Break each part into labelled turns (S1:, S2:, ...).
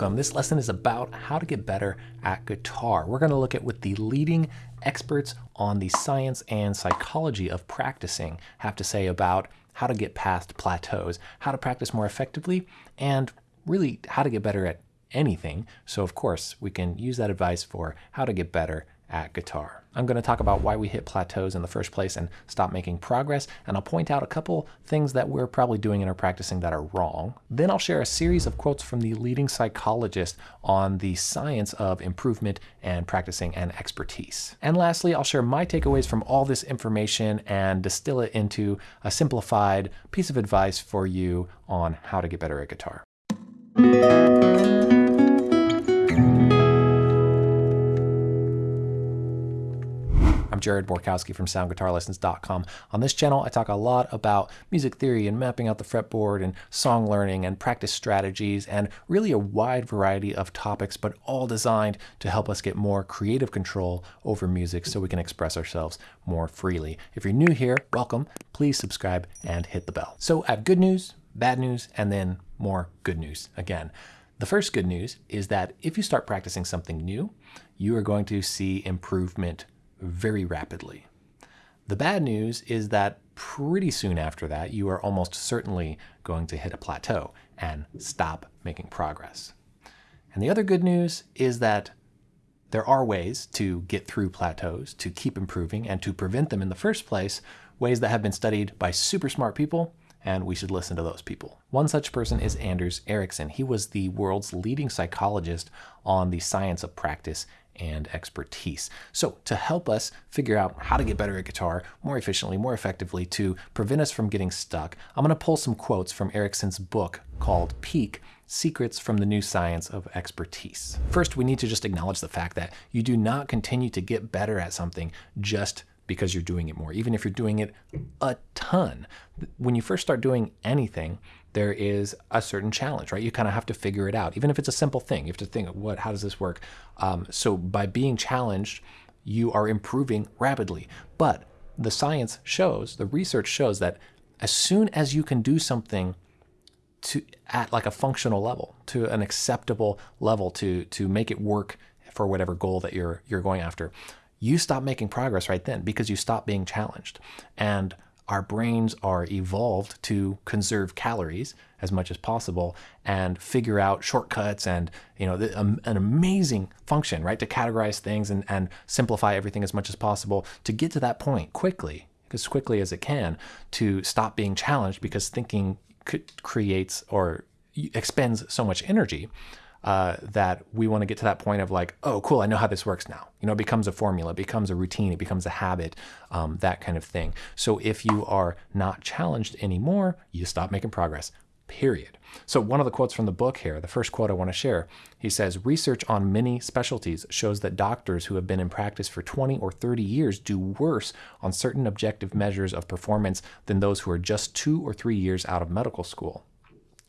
S1: Welcome. This lesson is about how to get better at guitar. We're going to look at what the leading experts on the science and psychology of practicing have to say about how to get past plateaus, how to practice more effectively, and really how to get better at anything. So of course, we can use that advice for how to get better at guitar. I'm going to talk about why we hit plateaus in the first place and stop making progress, and I'll point out a couple things that we're probably doing in our practicing that are wrong. Then I'll share a series of quotes from the leading psychologist on the science of improvement and practicing and expertise. And lastly, I'll share my takeaways from all this information and distill it into a simplified piece of advice for you on how to get better at guitar. I'm Jared Borkowski from SoundGuitarLessons.com. On this channel, I talk a lot about music theory and mapping out the fretboard and song learning and practice strategies and really a wide variety of topics, but all designed to help us get more creative control over music so we can express ourselves more freely. If you're new here, welcome. Please subscribe and hit the bell. So I have good news, bad news, and then more good news again. The first good news is that if you start practicing something new, you are going to see improvement very rapidly. The bad news is that pretty soon after that, you are almost certainly going to hit a plateau and stop making progress. And the other good news is that there are ways to get through plateaus, to keep improving, and to prevent them in the first place, ways that have been studied by super smart people, and we should listen to those people. One such person is Anders Ericsson. He was the world's leading psychologist on the science of practice and expertise. So to help us figure out how to get better at guitar more efficiently, more effectively, to prevent us from getting stuck, I'm going to pull some quotes from Ericsson's book called Peak, Secrets from the New Science of Expertise. First, we need to just acknowledge the fact that you do not continue to get better at something just because you're doing it more, even if you're doing it a ton. When you first start doing anything, there is a certain challenge, right? You kind of have to figure it out, even if it's a simple thing. You have to think, what? How does this work? Um, so by being challenged, you are improving rapidly. But the science shows, the research shows that as soon as you can do something to at like a functional level, to an acceptable level, to to make it work for whatever goal that you're you're going after, you stop making progress right then because you stop being challenged. And our brains are evolved to conserve calories as much as possible and figure out shortcuts and you know the, um, an amazing function right to categorize things and, and simplify everything as much as possible to get to that point quickly as quickly as it can to stop being challenged because thinking creates or expends so much energy uh, that we want to get to that point of like, oh, cool, I know how this works now. You know, it becomes a formula, it becomes a routine, it becomes a habit, um, that kind of thing. So if you are not challenged anymore, you stop making progress, period. So one of the quotes from the book here, the first quote I want to share, he says, research on many specialties shows that doctors who have been in practice for 20 or 30 years do worse on certain objective measures of performance than those who are just two or three years out of medical school.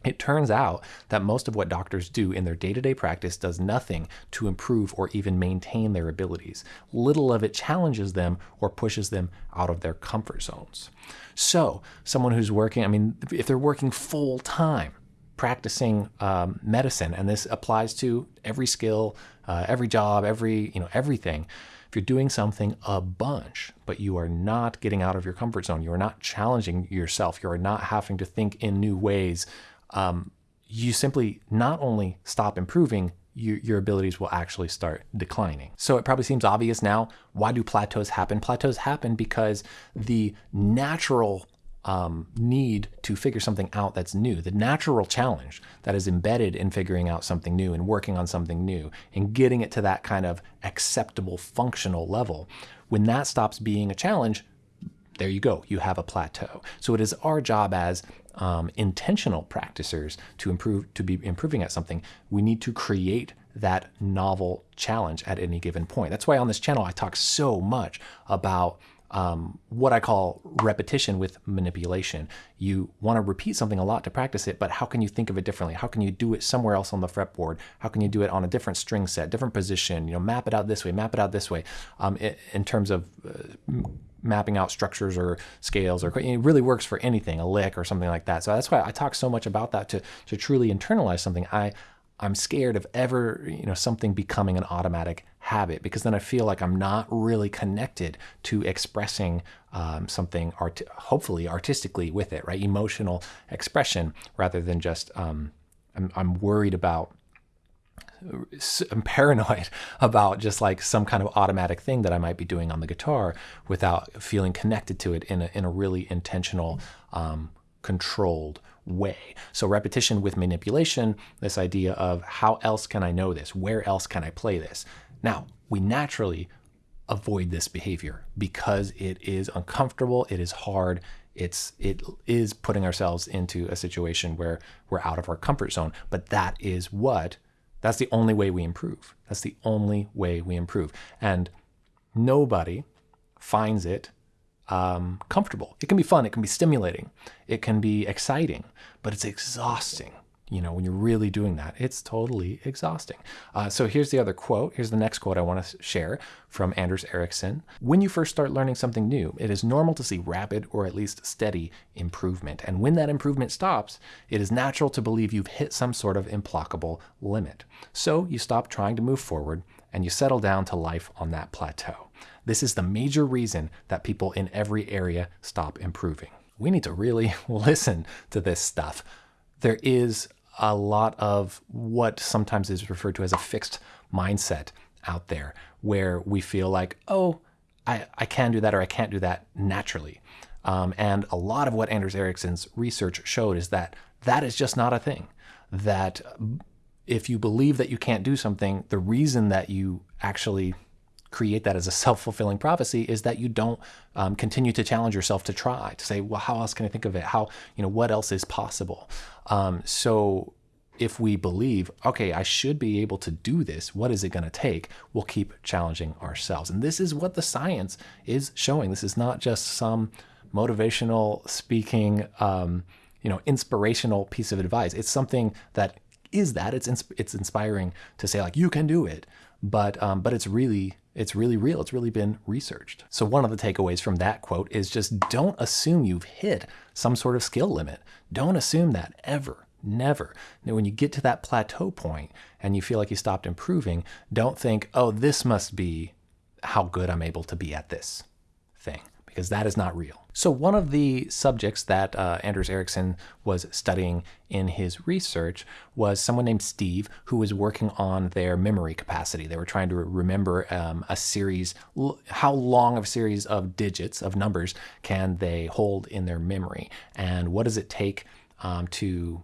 S1: It turns out that most of what doctors do in their day to day practice does nothing to improve or even maintain their abilities. Little of it challenges them or pushes them out of their comfort zones. So, someone who's working, I mean, if they're working full time, practicing um, medicine, and this applies to every skill, uh, every job, every, you know, everything. If you're doing something a bunch, but you are not getting out of your comfort zone, you are not challenging yourself, you are not having to think in new ways, um, you simply not only stop improving, you, your abilities will actually start declining. So it probably seems obvious now. Why do plateaus happen? Plateaus happen because the natural um, need to figure something out that's new, the natural challenge that is embedded in figuring out something new and working on something new and getting it to that kind of acceptable functional level, when that stops being a challenge, there you go, you have a plateau. So it is our job as um, intentional practicers to improve to be improving at something, we need to create that novel challenge at any given point. That's why on this channel I talk so much about um, what I call repetition with manipulation. You want to repeat something a lot to practice it, but how can you think of it differently? How can you do it somewhere else on the fretboard? How can you do it on a different string set, different position? You know, map it out this way, map it out this way. Um, in terms of uh, mapping out structures or scales or it really works for anything, a lick or something like that. So that's why I talk so much about that to, to truly internalize something. I, I'm scared of ever, you know, something becoming an automatic habit because then I feel like I'm not really connected to expressing um, something art- hopefully artistically with it, right? Emotional expression rather than just um, I'm, I'm worried about I'm paranoid about just like some kind of automatic thing that I might be doing on the guitar without feeling connected to it in a, in a really intentional, um, controlled way. So repetition with manipulation, this idea of how else can I know this? Where else can I play this? Now, we naturally avoid this behavior because it is uncomfortable, it is hard, it's it is putting ourselves into a situation where we're out of our comfort zone, but that is what that's the only way we improve. That's the only way we improve. And nobody finds it um, comfortable. It can be fun, it can be stimulating, it can be exciting, but it's exhausting. You know, when you're really doing that, it's totally exhausting. Uh, so here's the other quote. Here's the next quote I want to share from Anders Ericsson. When you first start learning something new, it is normal to see rapid or at least steady improvement. And when that improvement stops, it is natural to believe you've hit some sort of implacable limit. So you stop trying to move forward and you settle down to life on that plateau. This is the major reason that people in every area stop improving. We need to really listen to this stuff. There is a lot of what sometimes is referred to as a fixed mindset out there where we feel like, oh, I, I can do that or I can't do that naturally. Um, and a lot of what Anders Ericsson's research showed is that that is just not a thing. That if you believe that you can't do something, the reason that you actually create that as a self-fulfilling prophecy is that you don't um, continue to challenge yourself to try to say well how else can i think of it? How you know what else is possible? Um, so if we believe okay i should be able to do this what is it going to take? we'll keep challenging ourselves. And this is what the science is showing. This is not just some motivational speaking um, you know inspirational piece of advice. It's something that is that. It's it's inspiring to say like you can do it but um, but it's really it's really real. It's really been researched. So one of the takeaways from that quote is just don't assume you've hit some sort of skill limit. Don't assume that ever. Never. Now, when you get to that plateau point and you feel like you stopped improving, don't think, oh, this must be how good I'm able to be at this thing because that is not real. So one of the subjects that uh, Anders Ericsson was studying in his research was someone named Steve who was working on their memory capacity. They were trying to remember um, a series, how long of a series of digits, of numbers, can they hold in their memory? And what does it take um, to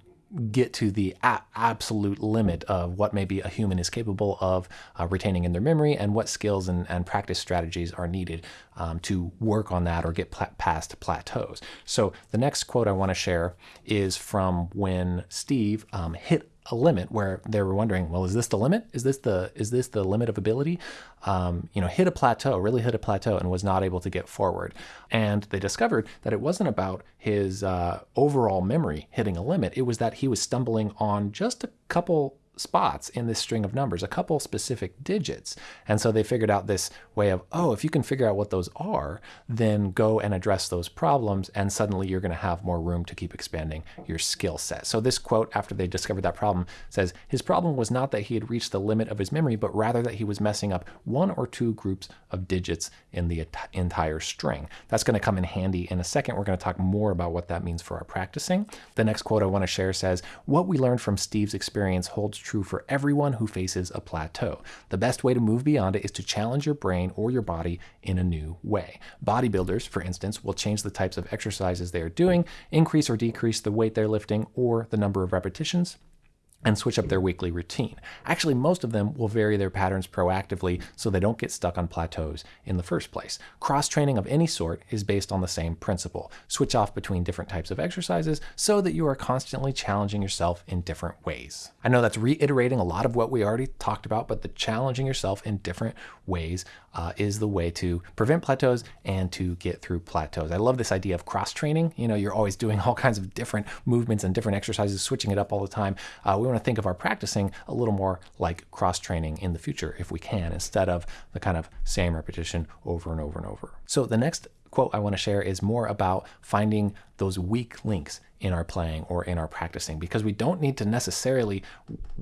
S1: get to the absolute limit of what maybe a human is capable of uh, retaining in their memory and what skills and, and practice strategies are needed um, to work on that or get past plateaus. So the next quote I want to share is from when Steve um, hit a limit where they were wondering, well, is this the limit? Is this the is this the limit of ability? Um, you know, hit a plateau, really hit a plateau, and was not able to get forward. And they discovered that it wasn't about his uh, overall memory hitting a limit. It was that he was stumbling on just a couple spots in this string of numbers, a couple specific digits. And so they figured out this way of, oh, if you can figure out what those are, then go and address those problems, and suddenly you're going to have more room to keep expanding your skill set. So this quote, after they discovered that problem, says his problem was not that he had reached the limit of his memory, but rather that he was messing up one or two groups of digits in the entire string. That's going to come in handy in a second. We're going to talk more about what that means for our practicing. The next quote I want to share says, what we learned from Steve's experience holds true for everyone who faces a plateau. The best way to move beyond it is to challenge your brain or your body in a new way. Bodybuilders, for instance, will change the types of exercises they are doing, increase or decrease the weight they're lifting or the number of repetitions and switch up their weekly routine. Actually, most of them will vary their patterns proactively so they don't get stuck on plateaus in the first place. Cross training of any sort is based on the same principle. Switch off between different types of exercises so that you are constantly challenging yourself in different ways. I know that's reiterating a lot of what we already talked about, but the challenging yourself in different ways uh, is the way to prevent plateaus and to get through plateaus. I love this idea of cross training. You know, you're always doing all kinds of different movements and different exercises, switching it up all the time. Uh, we want to think of our practicing a little more like cross training in the future if we can, instead of the kind of same repetition over and over and over. So the next quote I want to share is more about finding those weak links in our playing or in our practicing because we don't need to necessarily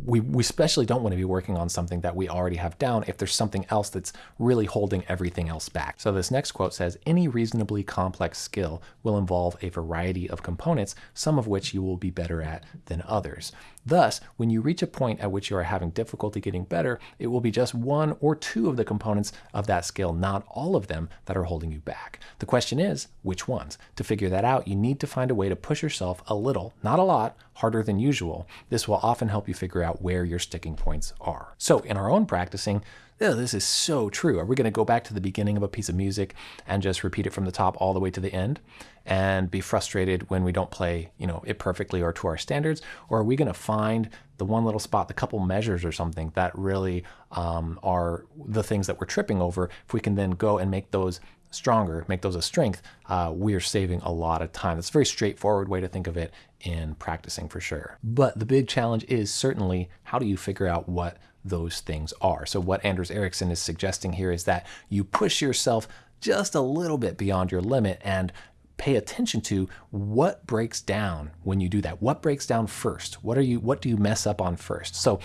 S1: we, we especially don't want to be working on something that we already have down if there's something else that's really holding everything else back. So this next quote says any reasonably complex skill will involve a variety of components, some of which you will be better at than others. Thus, when you reach a point at which you are having difficulty getting better, it will be just one or two of the components of that skill, not all of them, that are holding you back. The question is, which ones? To figure that out, you need to find a way to push yourself a little, not a lot, harder than usual. This will often help you figure out where your sticking points are. So in our own practicing, oh, this is so true. Are we going to go back to the beginning of a piece of music and just repeat it from the top all the way to the end and be frustrated when we don't play, you know, it perfectly or to our standards? Or are we going to find the one little spot, the couple measures or something that really um, are the things that we're tripping over? If we can then go and make those stronger, make those a strength, uh, we are saving a lot of time. That's a very straightforward way to think of it in practicing for sure. But the big challenge is certainly how do you figure out what those things are. So what Anders Ericsson is suggesting here is that you push yourself just a little bit beyond your limit and pay attention to what breaks down when you do that. What breaks down first? What are you what do you mess up on first? So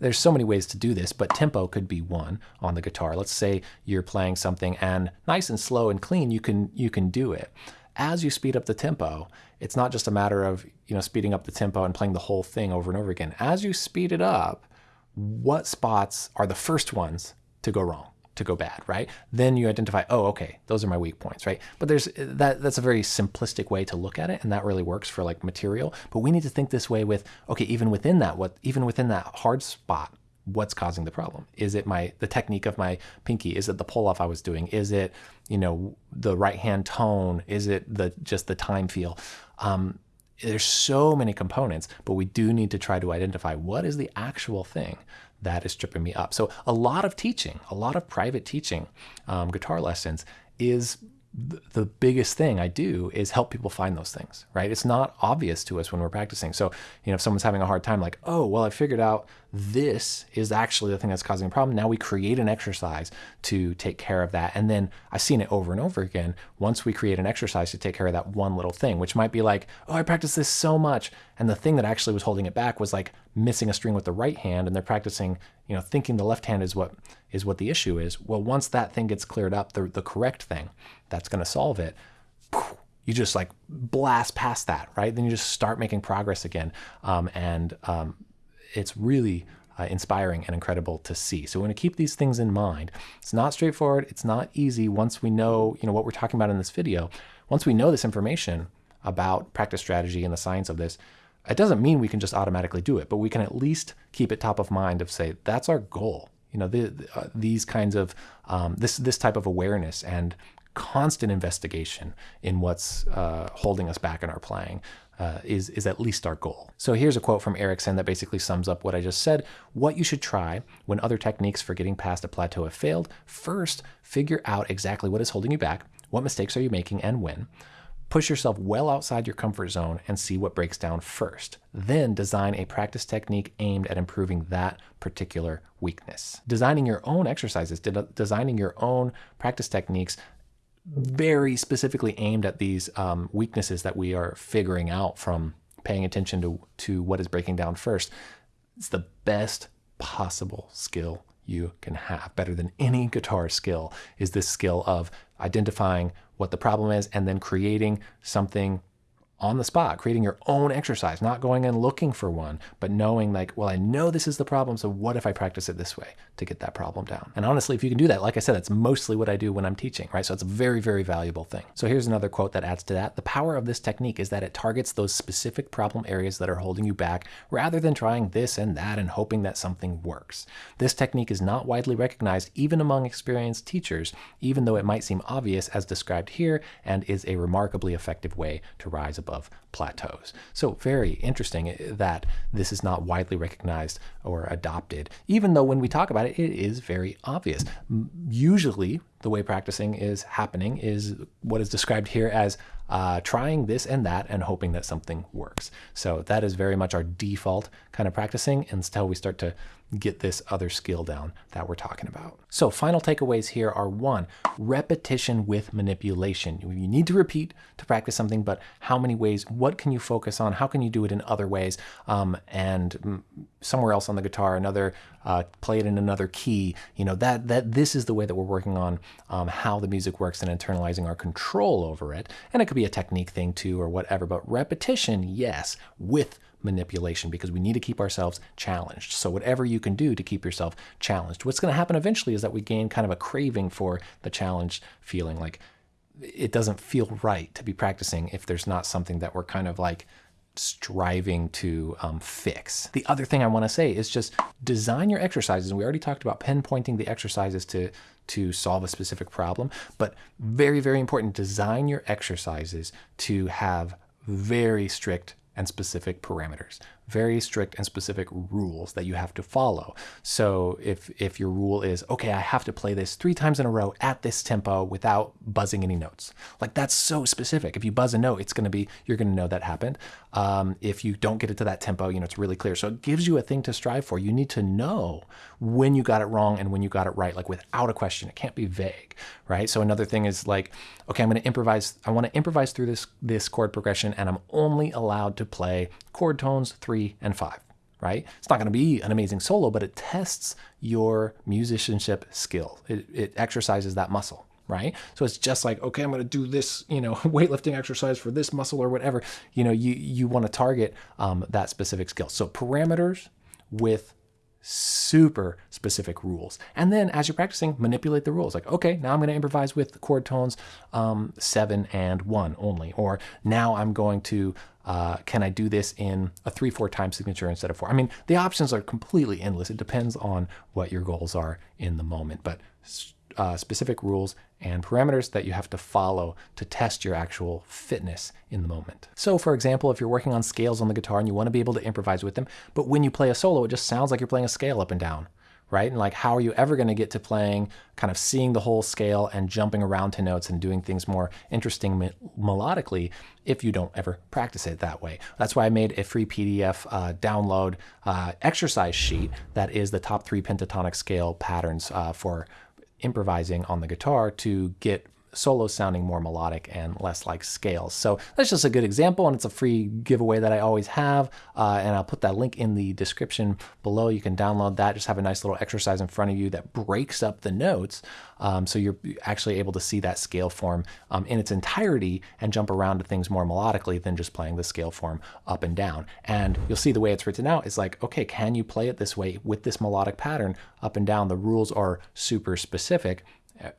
S1: there's so many ways to do this, but tempo could be one on the guitar. Let's say you're playing something and nice and slow and clean, you can you can do it. As you speed up the tempo, it's not just a matter of, you know, speeding up the tempo and playing the whole thing over and over again. As you speed it up, what spots are the first ones to go wrong, to go bad, right? Then you identify, oh, okay, those are my weak points, right? But there's that that's a very simplistic way to look at it, and that really works for like material. But we need to think this way with, okay, even within that, what even within that hard spot, what's causing the problem? Is it my the technique of my pinky? Is it the pull off I was doing? Is it, you know, the right hand tone? Is it the just the time feel? Um, there's so many components, but we do need to try to identify what is the actual thing that is tripping me up. So a lot of teaching, a lot of private teaching, um, guitar lessons is the biggest thing I do is help people find those things, right? It's not obvious to us when we're practicing. So, you know, if someone's having a hard time, like, oh, well, I figured out this is actually the thing that's causing a problem. Now we create an exercise to take care of that. And then I've seen it over and over again. Once we create an exercise to take care of that one little thing, which might be like, oh, I practiced this so much. And the thing that actually was holding it back was like missing a string with the right hand. And they're practicing, you know, thinking the left hand is what is what the issue is. Well, once that thing gets cleared up, the, the correct thing that's going to solve it, you just like blast past that, right? Then you just start making progress again. Um, and um, it's really uh, inspiring and incredible to see. So we want to keep these things in mind. It's not straightforward. It's not easy once we know, you know, what we're talking about in this video. Once we know this information about practice strategy and the science of this, it doesn't mean we can just automatically do it, but we can at least keep it top of mind of say, that's our goal you know, the, uh, these kinds of um, this this type of awareness and constant investigation in what's uh, holding us back in our playing uh, is, is at least our goal. So here's a quote from Ericsson that basically sums up what I just said. What you should try when other techniques for getting past a plateau have failed, first, figure out exactly what is holding you back, what mistakes are you making and when. Push yourself well outside your comfort zone and see what breaks down first. Then design a practice technique aimed at improving that particular weakness. Designing your own exercises, de designing your own practice techniques very specifically aimed at these um, weaknesses that we are figuring out from paying attention to, to what is breaking down first. It's the best possible skill you can have. Better than any guitar skill is this skill of identifying what the problem is and then creating something on the spot, creating your own exercise, not going and looking for one, but knowing like, well, I know this is the problem, so what if I practice it this way to get that problem down? And honestly, if you can do that, like I said, that's mostly what I do when I'm teaching, right? So it's a very, very valuable thing. So here's another quote that adds to that. The power of this technique is that it targets those specific problem areas that are holding you back rather than trying this and that and hoping that something works. This technique is not widely recognized even among experienced teachers, even though it might seem obvious as described here and is a remarkably effective way to rise above above plateaus. So very interesting eh, that this is not widely recognized or adopted, even though when we talk about it, it is very obvious. Usually the way practicing is happening is what is described here as uh, trying this and that and hoping that something works. So that is very much our default kind of practicing until we start to get this other skill down that we're talking about. So final takeaways here are one, repetition with manipulation. You need to repeat to practice something, but how many ways, what can you focus on? How can you do it in other ways? Um, and somewhere else on the guitar, another, uh, play it in another key, you know, that, that this is the way that we're working on um, how the music works and internalizing our control over it. And it could be a technique thing too or whatever, but repetition, yes, with manipulation because we need to keep ourselves challenged. So whatever you can do to keep yourself challenged. What's going to happen eventually is that we gain kind of a craving for the challenged feeling like it doesn't feel right to be practicing if there's not something that we're kind of like striving to um, fix. The other thing I want to say is just design your exercises. We already talked about pinpointing the exercises to to solve a specific problem, but very, very important, design your exercises to have very strict and specific parameters very strict and specific rules that you have to follow. So if, if your rule is, okay, I have to play this three times in a row at this tempo without buzzing any notes. Like that's so specific. If you buzz a note, it's going to be, you're going to know that happened. Um, if you don't get it to that tempo, you know, it's really clear. So it gives you a thing to strive for. You need to know when you got it wrong and when you got it right, like without a question. It can't be vague, right? So another thing is like, okay, I'm going to improvise. I want to improvise through this, this chord progression and I'm only allowed to play chord tones three and five, right? It's not going to be an amazing solo, but it tests your musicianship skill. It, it exercises that muscle, right? So it's just like, okay, I'm going to do this, you know, weightlifting exercise for this muscle or whatever. You know, you, you want to target um, that specific skill. So parameters with super specific rules. And then as you're practicing, manipulate the rules. Like, okay, now I'm going to improvise with chord tones um, seven and one only. Or now I'm going to, uh, can I do this in a three, four time signature instead of four? I mean, the options are completely endless. It depends on what your goals are in the moment. But uh, specific rules and parameters that you have to follow to test your actual fitness in the moment. So for example, if you're working on scales on the guitar and you want to be able to improvise with them, but when you play a solo, it just sounds like you're playing a scale up and down, right? And like, how are you ever going to get to playing, kind of seeing the whole scale and jumping around to notes and doing things more interesting me melodically if you don't ever practice it that way. That's why I made a free PDF uh, download uh, exercise sheet that is the top three pentatonic scale patterns uh, for improvising on the guitar to get solos sounding more melodic and less like scales. So that's just a good example and it's a free giveaway that I always have. Uh, and I'll put that link in the description below. You can download that, just have a nice little exercise in front of you that breaks up the notes. Um, so you're actually able to see that scale form um, in its entirety and jump around to things more melodically than just playing the scale form up and down. And you'll see the way it's written out is like, okay, can you play it this way with this melodic pattern up and down? The rules are super specific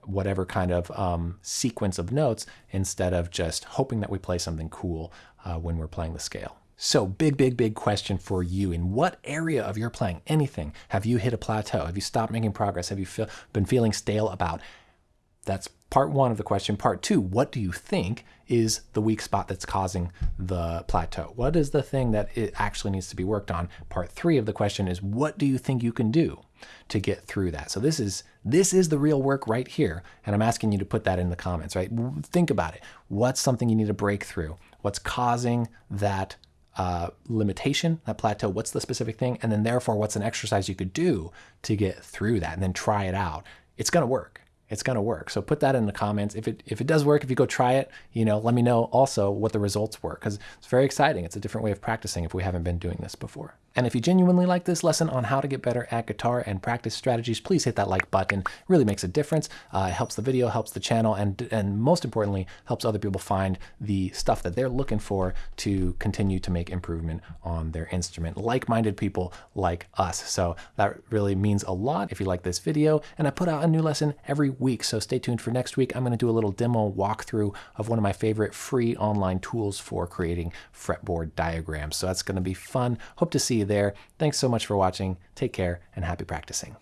S1: whatever kind of um, sequence of notes instead of just hoping that we play something cool uh, when we're playing the scale. So big, big, big question for you. In what area of your playing, anything, have you hit a plateau? Have you stopped making progress? Have you feel, been feeling stale about? That's part one of the question. Part two, what do you think is the weak spot that's causing the plateau? What is the thing that it actually needs to be worked on? Part three of the question is, what do you think you can do to get through that? So this is this is the real work right here. And I'm asking you to put that in the comments, right? Think about it. What's something you need to break through? What's causing that uh, limitation, that plateau, what's the specific thing? And then therefore, what's an exercise you could do to get through that and then try it out? It's going to work it's going to work. So put that in the comments. If it, if it does work, if you go try it, you know, let me know also what the results were because it's very exciting. It's a different way of practicing if we haven't been doing this before. And if you genuinely like this lesson on how to get better at guitar and practice strategies, please hit that like button. It really makes a difference. Uh, it helps the video, helps the channel, and, and most importantly, helps other people find the stuff that they're looking for to continue to make improvement on their instrument. Like-minded people like us. So that really means a lot if you like this video. And I put out a new lesson every week, so stay tuned for next week. I'm going to do a little demo walkthrough of one of my favorite free online tools for creating fretboard diagrams. So that's going to be fun. Hope to see you there. Thanks so much for watching. Take care and happy practicing.